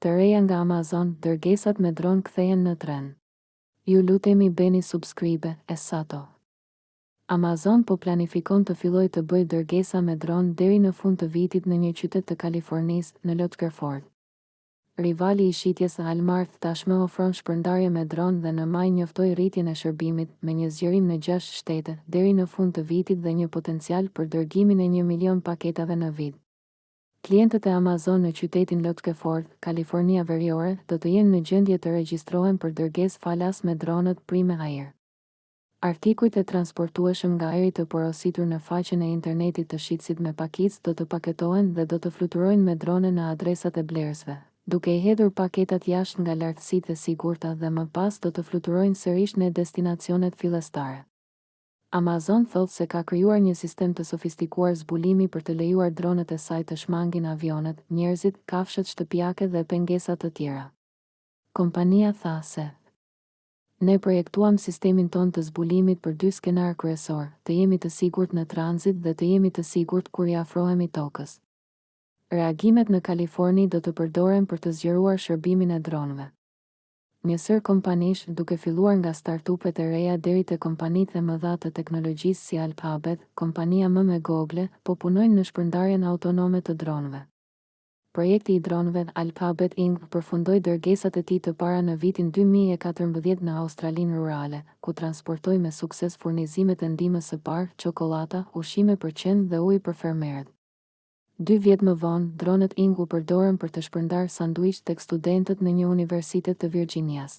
Të reja nga Amazon dërgesat me dron kthehen në trend. Ju lutemi bëni subscribe e sato. Amazon po planifikon të fillojë të bëjë dërgesa me dron deri në fund të vitit në një qytet të Kalifornisë, në Lockeford. Rivali i shitjes Walmart tashmë ofron shpërndarje me dron dhe në maj njoftoi rritjen e shërbimit me një zgjerim në gjashtë shtete deri në fund të vitit dhe një potencial për dërgimin e një milion paketave në vit. Klientët e Amazon në qytetin Lockeford, Kalifornia Veriore, do të jenë në gjendje të regjistrohen për dërgesë falas me dronët Prime Air. Artikujt e transportueshëm nga ajri të porositur në faqen e internetit të shitësit me pakicë do të paketohen dhe do të fluturojnë me drone në adresat e blerësve, duke i hedhur paketat jashtë nga lartësitë e sigurta dhe më pas do të fluturojnë sërish në destinacionet fillestare. Amazon thotë se ka krijuar një sistem të sofistikuar zbulimi për të lejuar dronët e saj të shmangin avionët, njerëzit, kafshët shtëpiake dhe pengesa të tjera. Kompania tha se, Ne projektuam sistemin tonë të zbulimit për dy skenarë kryesorë, të jemi të sigurt në tranzit dhe të jemi të sigurt kur i afrohemi tokës. Reagimet në Kaliforni do të përdoren për të zgjeruar shërbimin e dronëve. Një sërë kompanish, duke filluar nga startupet e reja deri te kompanitë e mëdha të teknologjisë si Alphabet, kompania mëmë e Google, po punojnë në shpërndarjen autonome të dronëve. Projekti i dronëve, Alphabet Wing përfundoi dërgesat e tij të para në vitin dy mijë e katërmbëdhjetë në Australinë rurale, ku transportoi me sukses furnizimet e ndihmës së parë, çokollata, ushqime për qen dhe ujë për fermerët. Dy vjet më vonë, dronët Wing u përdorën për të shpërndarë sanduiç tek studentët në një universitet të Virxhinias.